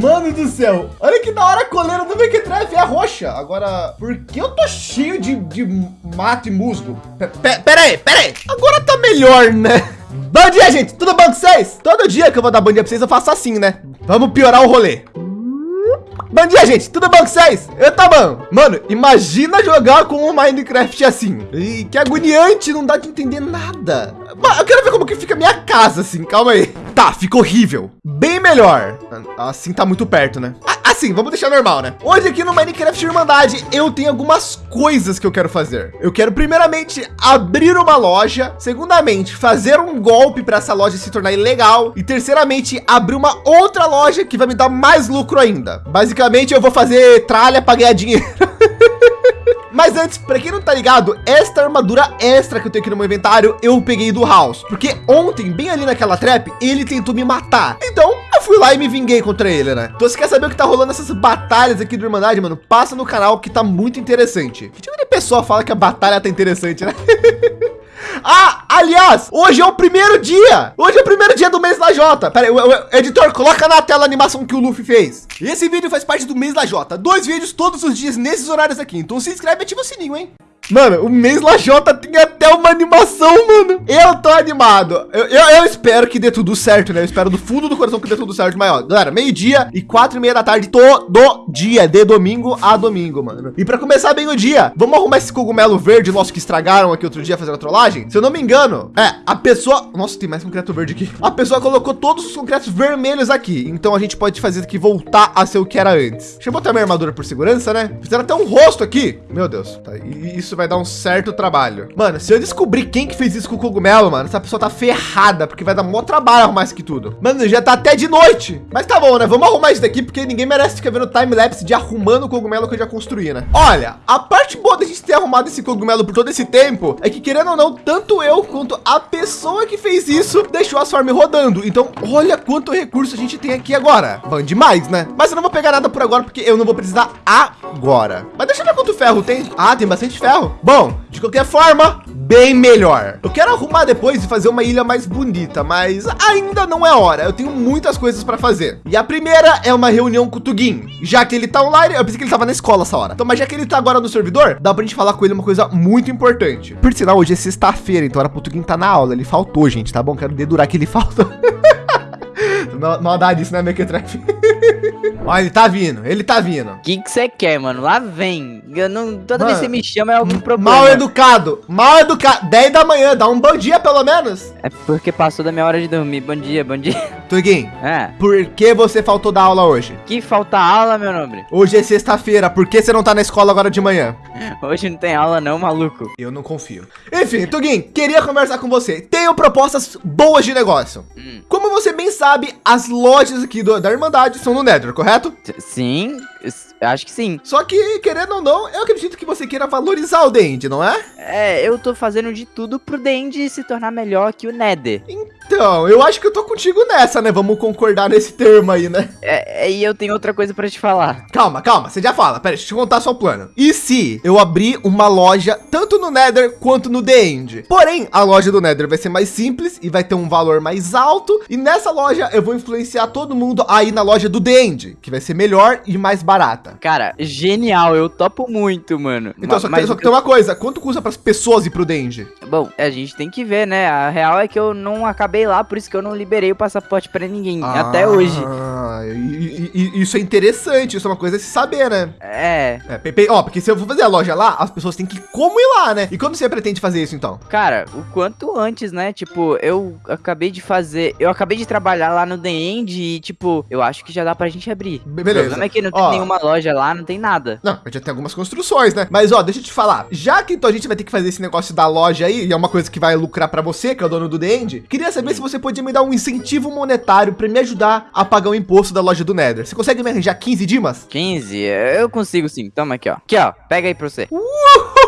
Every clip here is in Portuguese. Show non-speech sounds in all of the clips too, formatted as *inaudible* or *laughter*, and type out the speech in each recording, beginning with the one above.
Mano do céu. Olha que da hora a coleira do Mequetrefe é roxa. Agora, por que eu tô cheio de, de mato e musgo? P pera aí, pera aí. Agora tá melhor, né? *laughs* Bom dia, gente. Tudo bom com vocês? Todo dia que eu vou dar bom dia pra vocês, eu faço assim, né? Vamos piorar o rolê. Bom dia, gente. Tudo bom com vocês? Eu tá bom. Mano, imagina jogar com um Minecraft assim. E que agoniante, não dá de entender nada. Eu quero ver como que fica a minha casa assim. Calma aí. Tá, fica horrível. Bem melhor. Assim tá muito perto, né? Assim, vamos deixar normal, né? Hoje aqui no Minecraft Irmandade, eu tenho algumas coisas que eu quero fazer. Eu quero primeiramente abrir uma loja. Segundamente, fazer um golpe para essa loja se tornar ilegal. E terceiramente, abrir uma outra loja que vai me dar mais lucro ainda. Basicamente, eu vou fazer tralha para ganhar dinheiro. *laughs* Mas antes, para quem não tá ligado, esta armadura extra que eu tenho aqui no meu inventário, eu peguei do House. Porque ontem, bem ali naquela trap, ele tentou me matar. Então, eu fui lá e me vinguei contra ele, né? Então, se quer saber o que tá rolando nessas batalhas aqui do Irmandade, mano, passa no canal que tá muito interessante. Que tipo de pessoa fala que a batalha tá interessante, né? *laughs* Ah, aliás, hoje é o primeiro dia. Hoje é o primeiro dia do mês da Jota. Pera aí, o, o, editor, coloca na tela a animação que o Luffy fez. Esse vídeo faz parte do mês da Jota. Dois vídeos todos os dias nesses horários aqui. Então se inscreve e ativa o sininho, hein? Mano, o mês Lajota tem até uma animação, mano. Eu tô animado. Eu, eu, eu, espero que dê tudo certo, né? Eu espero do fundo do coração que dê tudo certo. Mas, ó, galera, meio-dia e quatro e meia da tarde todo dia, de domingo a domingo, mano. E pra começar bem o dia, vamos arrumar esse cogumelo verde nosso que estragaram aqui outro dia fazendo a trollagem? Se eu não me engano, é, a pessoa... Nossa, tem mais concreto verde aqui. A pessoa colocou todos os concretos vermelhos aqui. Então a gente pode fazer aqui voltar a ser o que era antes. Deixa eu botar minha armadura por segurança, né? Fizeram até um rosto aqui. Meu Deus, tá, isso isso vai dar um certo trabalho. Mano, se eu descobrir quem que fez isso com o cogumelo, mano, essa pessoa tá ferrada, porque vai dar um trabalho arrumar isso aqui tudo. Mano, já tá até de noite. Mas tá bom, né? Vamos arrumar isso daqui, porque ninguém merece ficar vendo time-lapse de arrumando o cogumelo que eu já construí, né? Olha, a parte boa da gente ter arrumado esse cogumelo por todo esse tempo é que, querendo ou não, tanto eu quanto a pessoa que fez isso deixou as farms rodando. Então, olha quanto recurso a gente tem aqui agora. Bom demais, né? Mas eu não vou pegar nada por agora, porque eu não vou precisar agora. Mas deixa eu ver quanto ferro tem. Ah, tem bastante ferro. Bom, de qualquer forma, bem melhor. Eu quero arrumar depois e fazer uma ilha mais bonita, mas ainda não é hora. Eu tenho muitas coisas para fazer. E a primeira é uma reunião com o Tugin. Já que ele tá online, eu pensei que ele tava na escola essa hora. Então, mas já que ele tá agora no servidor, dá pra gente falar com ele uma coisa muito importante. Por sinal, hoje é sexta-feira, então era pro Tugin tá na aula. Ele faltou, gente, tá bom? Quero dedurar que ele *laughs* faltou. Maldade isso, né, Mequetrefe? Ó, *laughs* ele tá vindo, ele tá vindo. O que que você quer, mano? Lá vem. Eu não, toda mano, vez que você me chama é algum problema. Mal educado, mal educado. 10 da manhã, dá um bom dia pelo menos. É porque passou da minha hora de dormir. Bom dia, bom dia. *laughs* Tuguin, é. por que você faltou da aula hoje? Que falta aula, meu nome? Hoje é sexta-feira, por que você não tá na escola agora de manhã? *laughs* Hoje não tem aula não, maluco. Eu não confio. Enfim, Tuguin, queria conversar com você. Tenho propostas boas de negócio. Hum. Como você bem sabe, as lojas aqui do, da Irmandade são no Nether, correto? Sim, acho que sim. Só que, querendo ou não, eu acredito que você queira valorizar o Dend, não é? É, eu tô fazendo de tudo pro Dend se tornar melhor que o Nether. Então, eu acho que eu tô contigo nessa, né? Vamos concordar nesse termo aí, né? É, é e eu tenho outra coisa pra te falar. Calma, calma, você já fala. Pera, deixa eu te contar só o plano. E se eu abrir uma loja tanto no Nether quanto no The End? Porém, a loja do Nether vai ser mais simples e vai ter um valor mais alto. E nessa loja eu vou influenciar todo mundo aí na loja do End, que vai ser melhor e mais barata. Cara, genial, eu topo muito, mano. Então, só que, Mas, só que tem uma coisa, quanto custa para as pessoas ir pro End? Bom, a gente tem que ver, né? A real é que eu não acabei lá, por isso que eu não liberei o passaporte para ninguém, ah, até hoje. E, e, isso é interessante, isso é uma coisa a se saber, né? É. é Pepe, ó, porque se eu for fazer a loja lá, as pessoas têm que como ir lá, né? E quando você pretende fazer isso, então? Cara, o quanto antes, né? Tipo, eu acabei de fazer, eu acabei de trabalhar lá no The End e, tipo, eu acho que já dá pra gente abrir. Beleza. O problema é que não tem ó, nenhuma loja lá, não tem nada. Não, já tem algumas construções, né? Mas, ó, deixa eu te falar, já que então a gente vai ter que fazer esse negócio da loja aí, e é uma coisa que vai lucrar para você, que é o dono do The End, queria saber se você podia me dar um incentivo monetário para me ajudar a pagar o imposto da loja do Nether. Você consegue me arranjar 15 dimas? 15? Eu consigo sim. Toma aqui, ó. Aqui, ó. Pega aí pra você. Uh!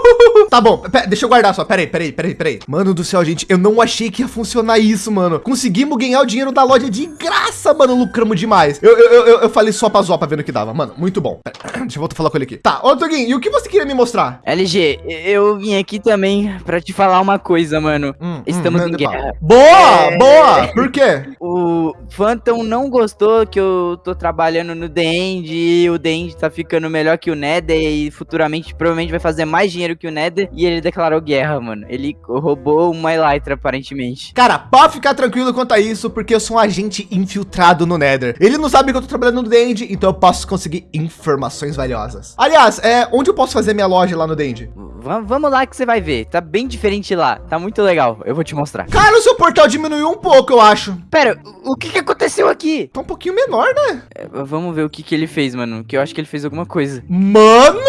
Tá bom, pera, deixa eu guardar só. Peraí, peraí, peraí, peraí. Mano do céu, gente, eu não achei que ia funcionar isso, mano. Conseguimos ganhar o dinheiro da loja de graça, mano. Lucramos demais. Eu, eu, eu, eu falei só pra Zopa vendo o que dava. Mano, muito bom. Pera, *clears throat* deixa eu voltar a falar com ele aqui. Tá, ô Tuguinho, e o que você queria me mostrar? LG, eu vim aqui também pra te falar uma coisa, mano. Hum, Estamos hum, em guerra. Boa, É. boa. Por quê? O Phantom não gostou que eu tô trabalhando no The End e o The End tá ficando melhor que o Nether e futuramente provavelmente vai fazer mais dinheiro que o Nether e ele declarou guerra, mano. Ele roubou uma Elytra, aparentemente. Cara, pode ficar tranquilo quanto a isso, porque eu sou um agente infiltrado no Nether. Ele não sabe que eu tô trabalhando no Dend, então eu posso conseguir informações valiosas. Aliás, é, onde eu posso fazer minha loja lá no Dend? Va- vamos lá que você vai ver. Tá bem diferente lá. Tá muito legal. Eu vou te mostrar. Cara, o seu portal diminuiu um pouco, eu acho. Pera, o o que que aconteceu aqui? Tá um pouquinho menor, né? É, vamos ver o que que ele fez, mano. Que eu acho que ele fez alguma coisa. Mano,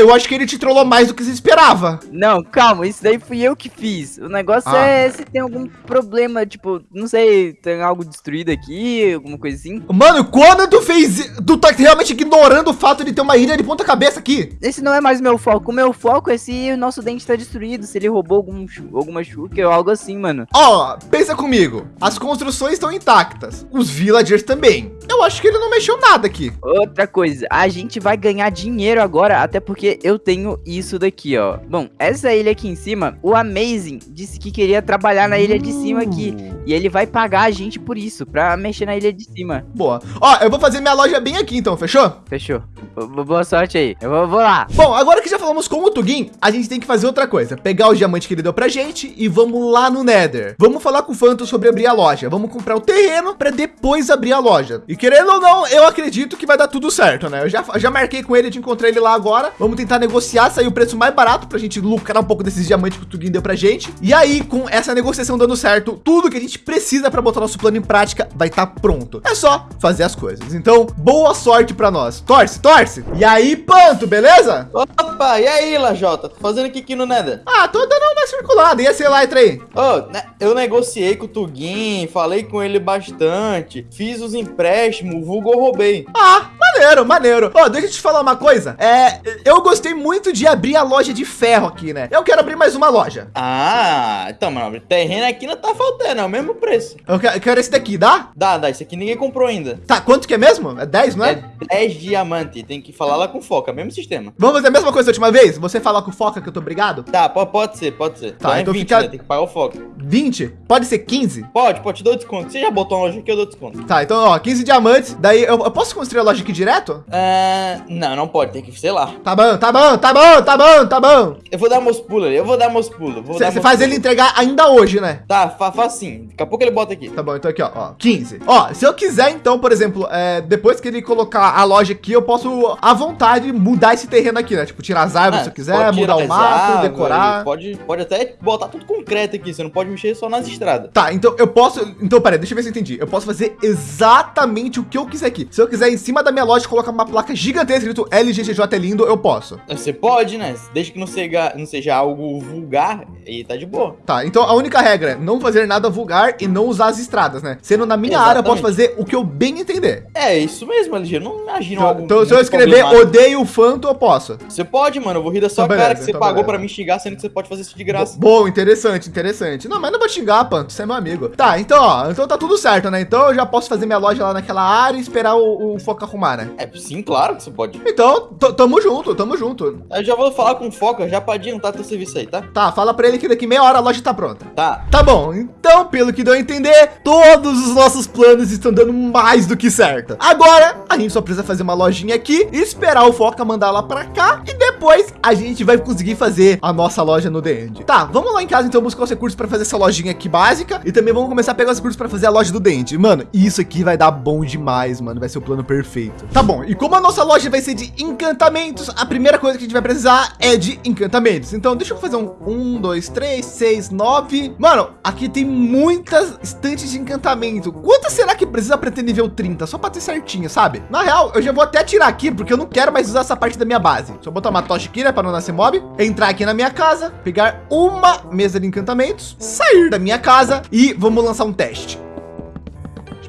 eu acho que ele te trollou mais do que se esperava. Não, calma, isso daí fui eu que fiz. O negócio Ah. é se tem algum problema, tipo, não sei, tem algo destruído aqui, alguma coisa assim. Mano, quando tu fez... Tu tá realmente ignorando o fato de ter uma ilha de ponta cabeça aqui. Esse não é mais o meu foco. O meu foco é se o nosso dente tá destruído, se ele roubou algum, alguma chuca ou algo assim, mano. Ó, pensa comigo. As construções estão intactas. Os villagers também. Eu acho que ele não mexeu nada aqui. Outra coisa, a gente vai ganhar dinheiro agora, até porque eu tenho isso daqui, ó. Bom, essa ilha aqui em cima, o Amazing disse que queria trabalhar na ilha de cima aqui. E ele vai pagar a gente por isso, pra mexer na ilha de cima. Boa. Ó, eu vou fazer minha loja bem aqui então, fechou? Fechou. Bo- Boa sorte aí. Eu vou, vou lá. Bom, agora que já falamos com o Tugin, a gente tem que fazer outra coisa. Pegar os diamantes que ele deu pra gente e vamos lá no Nether. Vamos falar com o Phantom sobre abrir a loja. Vamos comprar o terreno pra depois abrir a loja. E querendo ou não, eu acredito que vai dar tudo certo, né? Eu já, já marquei com ele de encontrar ele lá agora. Vamos tentar negociar, sair o preço mais barato pra gente lucrar um pouco desses diamantes que o Tugin deu pra gente. E aí, com essa negociação dando certo, tudo que a gente precisa pra botar nosso plano em prática vai estar pronto. É só fazer as coisas. Então, boa sorte pra nós. Torce, torce. E aí, Panto, beleza? Opa, e aí, Lajota? Tô fazendo o que aqui no Nether? Ah, tô dando uma circulada. E esse Elytra aí? Ô, né, eu negociei com o Tugin, falei com ele bastante, fiz os empréstimos, vulgo roubei. Ah, maneiro, maneiro. Ó, deixa eu te falar uma coisa. É, eu gostei muito de abrir a loja de ferro aqui, né? Eu quero abrir mais uma loja. Ah, então, mano, terreno aqui não tá faltando, é o mesmo preço. Eu quero, esse daqui, dá? Dá, dá, isso aqui ninguém comprou ainda. Tá, quanto que é mesmo? É 10, não é? É 10 diamante, tem que falar lá com foca, mesmo sistema. Vamos fazer a mesma coisa da última vez? Você falar com Foca que eu tô obrigado? Tá, po- pode ser, pode ser. Tá, então 20, fica- né, Tem que pagar o foca. 20? Pode ser 15? Pode, pode, te dou desconto. Você já botou uma loja aqui, eu dou desconto. Tá, então, ó, 15 diamantes. Daí, eu, eu posso construir a loja aqui direto? Ah, não, não pode, tem que, sei lá. Tá bom, tá bom, tá bom, tá bom, tá bom. Eu vou dar meus pulos ali, eu vou dar meus pulos. Você faz ele entregar ainda hoje, né? Tá, fa faz assim. Daqui a pouco ele bota aqui. Tá bom, então aqui, ó, ó, 15. Ó, se eu quiser, então, por exemplo, é, depois que ele colocar a loja aqui, eu posso, à vontade, mudar esse terreno aqui, né? Tipo, tirar as árvores Ah, se eu quiser, mudar o mato, árvores, decorar. Pode, pode até botar tudo concreto aqui, você não pode mexer só nas estradas. Tá, então eu posso. Então, peraí, deixa eu ver se eu entendi. Eu posso fazer exatamente o que eu quiser aqui. Se eu quiser em cima da minha loja colocar uma placa gigantesca escrito LGGJ é lindo, eu posso. Você pode, né? Desde que não seja, não seja algo vulgar, e tá de boa. Tá, então a única regra é não fazer nada vulgar e não usar as estradas, né? Sendo na minha área, eu posso Exatamente. fazer o que eu bem entender. É, isso mesmo, LG. Não imagino Então, algo. então se eu escrever odeio o Phantom, eu posso. Você pode, mano. Eu vou rir da sua Então, cara beleza, que você então, pagou beleza. pra me xingar, sendo que você pode fazer isso de graça. Bom, interessante, interessante. Não, mas não vou xingar, Panto, você é meu amigo. Tá, então, ó, então tá tudo certo, né? Então eu já posso fazer minha loja lá naquela área e esperar o, o Foca arrumar, né? É, sim, claro que você pode. Então, tamo junto, tamo junto. Eu já vou falar com o Foca já pra adiantar teu serviço aí, tá? Tá, fala pra ele que daqui meia hora a loja tá pronta. Tá. Tá bom, então, pelo que deu a entender, todos os nossos planos estão dando mais do que certo. Agora, a gente só precisa fazer uma lojinha aqui, esperar o Foca mandar lá pra cá e depois a gente vai conseguir fazer a nossa loja no The End. Tá, vamos lá em casa então buscar os recursos pra fazer essa lojinha aqui básica e também vamos começar a pegar os recursos pra fazer a loja do The End. Mano, isso aqui vai dar bom demais, mano, vai ser o plano perfeito. Tá bom, e como a nossa loja vai ser de encantamentos, a primeira coisa que a gente vai precisar é de encantamentos. Então, deixa eu fazer um 1, 2, 3, 6, 9. Mano, aqui tem muitas estantes de encantamento. Quantas será que precisa pra ter nível 30? Só pra ter certinho, sabe? Na real, eu já vou até tirar aqui, porque eu não quero mais usar essa parte da minha base. Só botar uma tocha aqui, né, pra não nascer mob. Entrar aqui na minha casa, pegar uma mesa de encantamentos, sair da minha casa e vamos lançar um teste.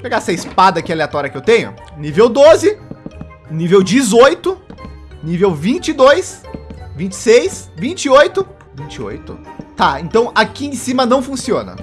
Pegar essa espada aqui aleatória que eu tenho. Nível 12, nível 18, nível 22, 26, 28 28. Tá, então aqui em cima não funciona.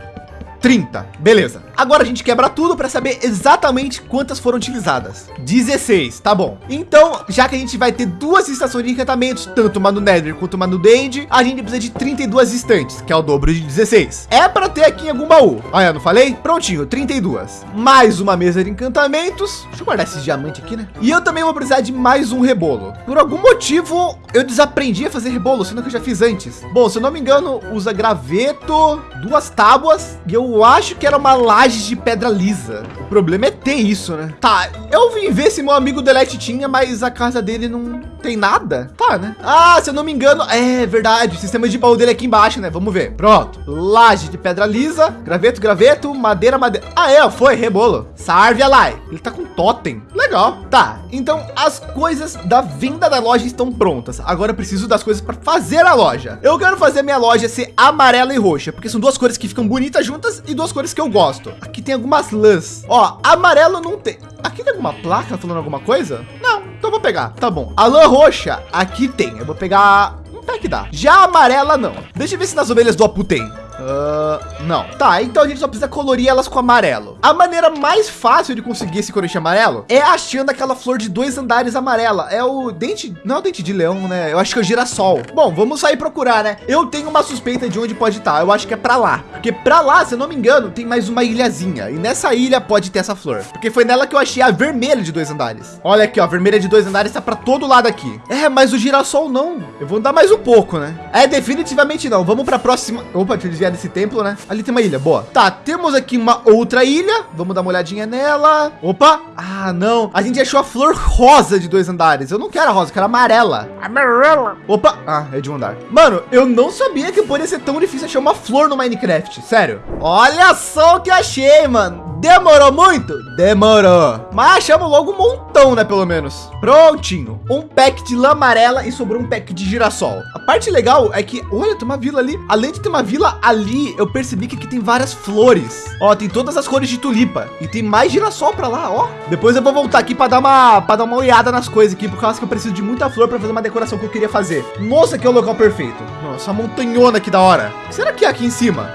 30. Beleza. Agora a gente quebra tudo para saber exatamente quantas foram utilizadas. 16, tá bom. Então, já que a gente vai ter duas estações de encantamentos, tanto uma no Nether quanto uma no Dend, a gente precisa de 32 estantes, que é o dobro de 16. É para ter aqui em algum baú. Olha, não falei? Prontinho, 32. Mais uma mesa de encantamentos. Deixa eu guardar esses diamantes aqui, né? E eu também vou precisar de mais um rebolo. Por algum motivo, eu desaprendi a fazer rebolo, sendo que eu já fiz antes. Bom, se eu não me engano, usa graveto, duas tábuas e eu acho que era uma laje de pedra lisa. O problema é ter isso, né? Tá, eu vim ver se meu amigo Delete tinha, mas a casa dele não tem nada. Tá, né? Ah, se eu não me engano, é verdade. O sistema de baú dele é aqui embaixo, né? Vamos ver. Pronto. Laje de pedra lisa, graveto, graveto, madeira, madeira. Ah, é, foi, rebolo. Sarve Alai. Ele tá com totem. Legal. Tá, então as coisas da venda da loja estão prontas. Agora eu preciso das coisas para fazer a loja. Eu quero fazer minha loja ser amarela e roxa, porque são duas cores que ficam bonitas juntas e duas cores que eu gosto. Aqui tem algumas lãs. Ó, amarelo não tem. Aqui tem alguma placa falando alguma coisa? Não, então vou pegar. Tá bom. A lã roxa, aqui tem. Eu vou pegar um pack dá. Já amarela, não. Deixa eu ver se nas ovelhas do Apu tem. Uh, não. Tá, então a gente só precisa colorir elas com amarelo. A maneira mais fácil de conseguir esse corote amarelo é achando aquela flor de dois andares amarela. É o dente, não é o dente de leão, né? Eu acho que é o girassol. Bom, vamos sair procurar, né? Eu tenho uma suspeita de onde pode estar. Eu acho que é para lá. Porque para lá, se eu não me engano, tem mais uma ilhazinha. E nessa ilha pode ter essa flor. Porque foi nela que eu achei a vermelha de dois andares. Olha aqui, ó, a vermelha de dois andares está para todo lado aqui. É, mas o girassol não. Eu vou andar mais um pouco, né? É, definitivamente não. Vamos para a próxima. Opa, deixa eu desviar desse templo, né? Ali tem uma ilha, boa. Tá, temos aqui uma outra ilha. Vamos dar uma olhadinha nela. Opa, ah, não. A gente achou a flor rosa de dois andares. Eu não quero a rosa, eu quero a amarela. Amarela. Opa, ah, é de um andar. Mano, eu não sabia que poderia ser tão difícil achar uma flor no Minecraft, sério. Olha só o que achei, mano. Demorou muito? Demorou. Mas achamos logo um montão, né? Pelo menos. Prontinho. Um pack de lã amarela e sobrou um pack de girassol. A parte legal é que, olha, tem uma vila ali. Além de ter uma vila ali, eu percebi que aqui tem várias flores. Ó, tem todas as cores de tulipa. E tem mais girassol para lá, ó. Depois eu vou voltar aqui para dar uma para dar uma olhada nas coisas aqui, por causa que eu preciso de muita flor para fazer uma decoração que eu queria fazer. Nossa, que é o local perfeito. Nossa, montanhona aqui da hora. O que será que é aqui em cima?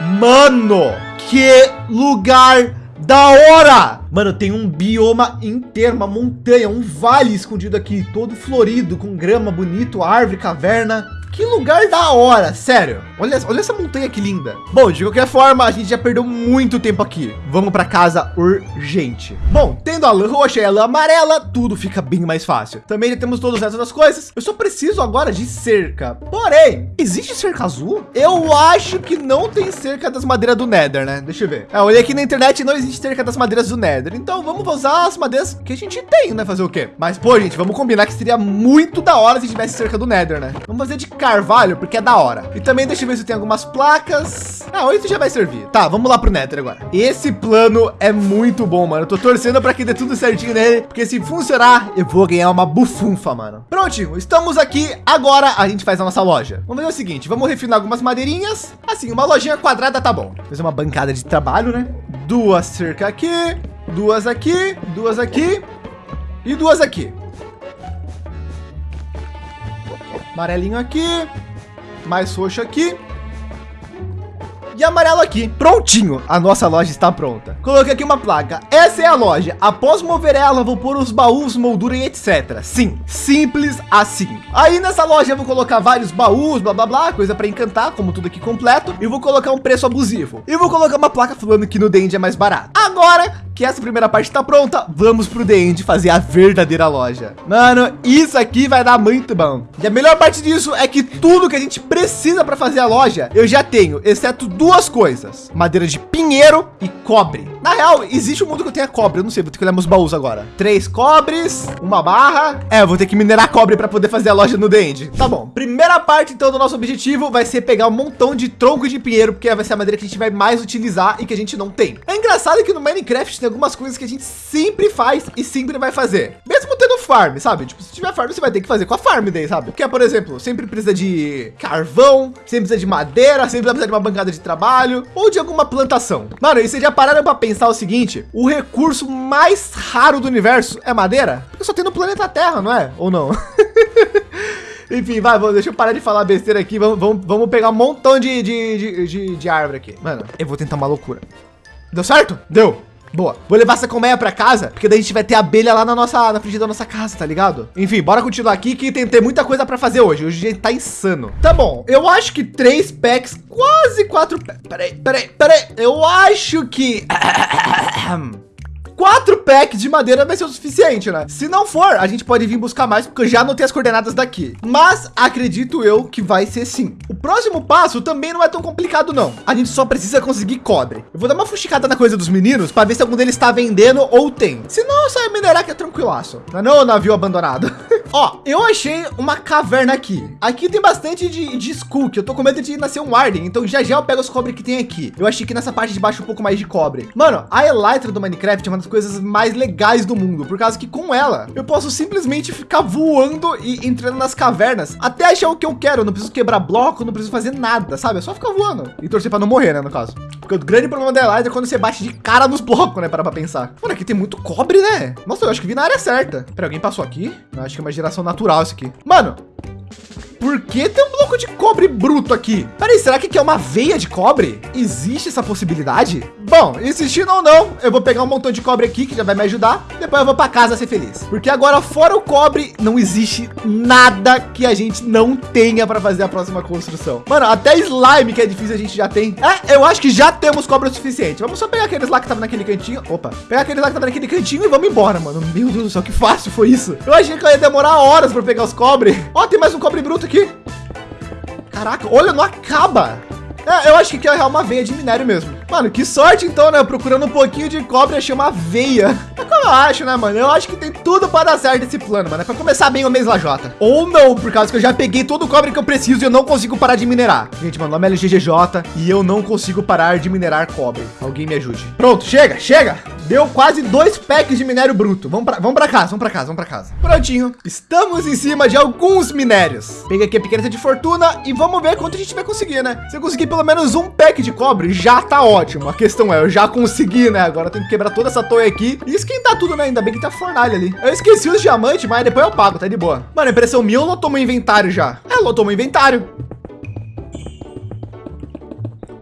Mano, que lugar da hora! Mano, tem um bioma inteiro, uma montanha, um vale escondido aqui, todo florido, com grama bonito, árvore, caverna. Que lugar da hora, sério. Olha, olha essa montanha que linda. Bom, de qualquer forma, a gente já perdeu muito tempo aqui. Vamos para casa urgente. Bom, tendo a lã roxa e a lã amarela, tudo fica bem mais fácil. Também já temos todas essas coisas. Eu só preciso agora de cerca. Porém, existe cerca azul? Eu acho que não tem cerca das madeiras do Nether, né? Deixa eu ver. É, eu olhei aqui na internet e não existe cerca das madeiras do Nether. Então vamos usar as madeiras que a gente tem, né? Fazer o quê? Mas, pô, gente, vamos combinar que seria muito da hora se tivesse cerca do Nether, né? Vamos fazer de carvalho, porque é da hora. E também deixa eu ver se tem algumas placas. Ah, oito já vai servir. Tá, vamos lá pro Nether agora. Esse plano é muito bom, mano. Eu tô torcendo para que dê tudo certinho nele, porque se funcionar, eu vou ganhar uma bufunfa, mano. Prontinho, estamos aqui. Agora a gente faz a nossa loja. Vamos fazer o seguinte, vamos refinar algumas madeirinhas. Assim, uma lojinha quadrada tá bom. Fazer uma bancada de trabalho, né? Duas cerca aqui, duas aqui, duas aqui e duas aqui. Amarelinho aqui, mais roxo aqui e amarelo aqui. Prontinho, a nossa loja está pronta. Coloquei aqui uma placa. Essa é a loja. Após mover ela, vou pôr os baús, moldura e etc. Sim, simples assim. Aí nessa loja eu vou colocar vários baús, blá blá blá, coisa para encantar, como tudo aqui completo. E vou colocar um preço abusivo. E vou colocar uma placa falando que no Dend é mais barato. Agora que essa primeira parte está pronta, vamos pro The End fazer a verdadeira loja. Mano, isso aqui vai dar muito bom. E a melhor parte disso é que tudo que a gente precisa para fazer a loja, eu já tenho, exceto duas coisas. Madeira de pinheiro e cobre. Na real, existe um mundo que eu tenha cobre, eu não sei, vou ter que olhar meus baús agora. Três cobres, uma barra. É, vou ter que minerar cobre para poder fazer a loja no The End. Tá bom, primeira parte então do nosso objetivo vai ser pegar um montão de tronco de pinheiro, porque vai ser a madeira que a gente vai mais utilizar e que a gente não tem. É engraçado que no Minecraft tem algumas coisas que a gente sempre faz e sempre vai fazer. Mesmo tendo farm, sabe? Tipo, se tiver farm, você vai ter que fazer com a farm daí, sabe? Porque, por exemplo, sempre precisa de carvão, sempre precisa de madeira, sempre precisa de uma bancada de trabalho ou de alguma plantação. Mano, e vocês já pararam para pensar o seguinte? O recurso mais raro do universo é madeira? Porque só tem no planeta Terra, não é? Ou não? *laughs* Enfim, vai, deixa eu parar de falar besteira aqui. Vamos, vamos, vamos pegar um montão de, de, de, de, de árvore aqui. Mano, eu vou tentar uma loucura. Deu certo? Deu. Boa. Vou levar essa colmeia para casa, porque daí a gente vai ter abelha lá na nossa, na frente da nossa casa, tá ligado? Enfim, bora continuar aqui que tem, tem muita coisa para fazer hoje. Hoje a gente tá insano. Tá bom, eu acho que três packs, quase quatro. Peraí, peraí, peraí. Eu acho que... *clears throat* quatro packs de madeira vai ser o suficiente, né? Se não for, a gente pode vir buscar mais, porque eu já anotei as coordenadas daqui. Mas acredito eu que vai ser sim. O próximo passo também não é tão complicado, não. A gente só precisa conseguir cobre. Eu vou dar uma fuxicada na coisa dos meninos para ver se algum deles está vendendo ou tem. Se não, sai minerar que é tranquilaço. Não é não, navio abandonado. *laughs* Ó, eu achei uma caverna aqui. Aqui tem bastante de, de skull, que eu tô com medo de nascer um Warden. Então já já eu pego os cobre que tem aqui. Eu achei que nessa parte de baixo um pouco mais de cobre. Mano, a Elytra do Minecraft é uma das coisas mais legais do mundo, por causa que com ela eu posso simplesmente ficar voando e entrando nas cavernas até achar o que eu quero. Eu não preciso quebrar bloco, não preciso fazer nada, sabe? É só ficar voando e torcer para não morrer, né? No caso. Porque o grande problema da Elytra é quando você bate de cara nos blocos, né? Para pra pensar. Mano, aqui tem muito cobre, né? Nossa, eu acho que vi na área certa. Pera, alguém passou aqui? Eu acho que é uma geração natural isso aqui. Mano, por que tem um bloco de cobre bruto aqui? Peraí, será que aqui é uma veia de cobre? Existe essa possibilidade? Bom, existindo ou não, eu vou pegar um montão de cobre aqui que já vai me ajudar. Depois eu vou para casa ser feliz. Porque agora, fora o cobre, não existe nada que a gente não tenha para fazer a próxima construção. Mano, até slime que é difícil a gente já tem. É, eu acho que já temos cobre o suficiente. Vamos só pegar aqueles lá que estavam naquele cantinho. Opa, pegar aqueles lá que estavam naquele cantinho e vamos embora, mano. Meu Deus do céu, que fácil foi isso. Eu achei que eu ia demorar horas para pegar os cobre. Ó, tem mais um cobre bruto aqui. Caraca, olha, não acaba. É, eu acho que é uma veia de minério mesmo. Mano, que sorte então, né? Procurando um pouquinho de cobre, achei uma veia. É como eu acho, né, mano? Eu acho que tem tudo para dar certo esse plano, mano. É para começar bem o mês lajota. Ou não, por causa que eu já peguei todo o cobre que eu preciso e eu não consigo parar de minerar. Gente, mano, nome é LGGJ e eu não consigo parar de minerar cobre. Alguém me ajude. Pronto, chega, chega. Deu quase dois packs de minério bruto. Vamos para vamos para casa, vamos para casa, vamos para casa. Prontinho. Estamos em cima de alguns minérios. Peguei aqui a pequena de fortuna e vamos ver quanto a gente vai conseguir, né? Se eu conseguir pelo menos um pack de cobre, já tá ótimo. A questão é, eu já consegui, né? Agora eu tenho que quebrar toda essa torre aqui e esquentar tudo, né? Ainda bem que tá fornalha ali. Eu esqueci os diamantes, mas depois eu pago, tá de boa. Mano, impressão minha ou lotou meu inventário já? É, lotou meu inventário.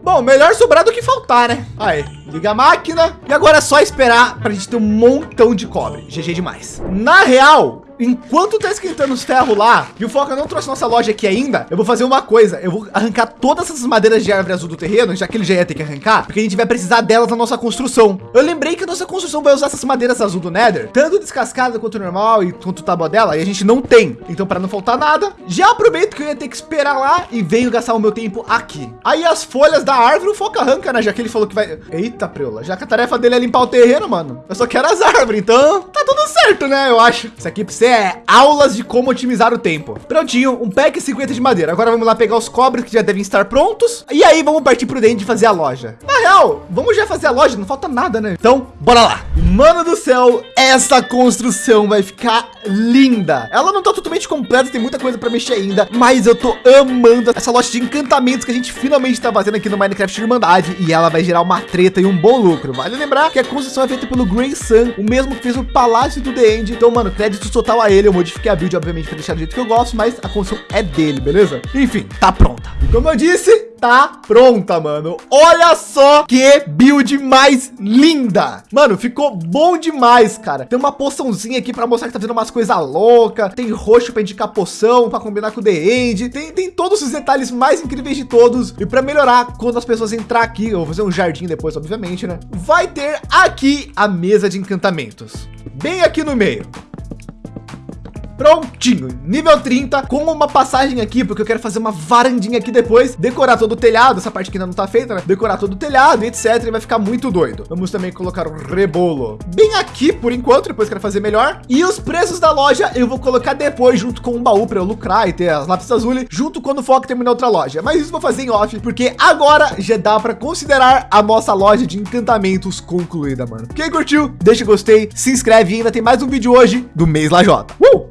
Bom, melhor sobrar do que faltar, né? Aí, liga a máquina. E agora é só esperar para a gente ter um montão de cobre. GG demais. Na real, enquanto tá esquentando os ferros lá e o Foca não trouxe nossa loja aqui ainda, eu vou fazer uma coisa. Eu vou arrancar todas essas madeiras de árvore azul do terreno, já que ele já ia ter que arrancar, porque a gente vai precisar delas na nossa construção. Eu lembrei que a nossa construção vai usar essas madeiras azul do Nether, tanto descascada quanto normal e quanto tábua dela, e a gente não tem. Então, para não faltar nada, já aproveito que eu ia ter que esperar lá e venho gastar o meu tempo aqui. Aí as folhas da árvore o Foca arranca, né? Já que ele falou que vai... Eita, preula. Já que a tarefa dele é limpar o terreno, mano. Eu só quero as árvores, então tá tudo certo, né? Eu acho. Isso aqui você é aulas de como otimizar o tempo. Prontinho, um pack 50 de madeira. Agora vamos lá pegar os cobres que já devem estar prontos. E aí vamos partir pro dente fazer a loja. Na real, vamos já fazer a loja, não falta nada, né? Então, bora lá. Mano do céu, essa construção vai ficar linda. Ela não tá totalmente completa, tem muita coisa para mexer ainda, mas eu tô amando essa loja de encantamentos que a gente finalmente tá fazendo aqui no Minecraft Irmandade e ela vai gerar uma treta e um bom lucro. Vale lembrar que a construção é feita pelo Grey Sun, o mesmo que fez o Palácio do The End. Então, mano, crédito total a ele. Eu modifiquei a build, obviamente, para deixar do jeito que eu gosto, mas a construção é dele, beleza? Enfim, tá pronta. E como eu disse, tá pronta, mano. Olha só que build mais linda. Mano, ficou bom demais, cara. Tem uma poçãozinha aqui para mostrar que tá vendo umas coisas loucas. Tem roxo para indicar poção, para combinar com o The End. Tem, tem todos os detalhes mais incríveis de todos. E para melhorar, quando as pessoas entrar aqui, eu vou fazer um jardim depois, obviamente, né? Vai ter aqui a mesa de encantamentos. Bem aqui no meio. Prontinho, nível 30, com uma passagem aqui, porque eu quero fazer uma varandinha aqui depois, decorar todo o telhado, essa parte que ainda não tá feita, né? Decorar todo o telhado, etc, e vai ficar muito doido. Vamos também colocar o rebolo bem aqui, por enquanto, depois quero fazer melhor. E os preços da loja eu vou colocar depois, junto com um baú para eu lucrar e ter as lápis azuis, junto quando o foco terminar outra loja. Mas isso vou fazer em off, porque agora já dá para considerar a nossa loja de encantamentos concluída, mano. Quem curtiu, deixa o gostei, se inscreve e ainda tem mais um vídeo hoje do mês Lajota. Uh!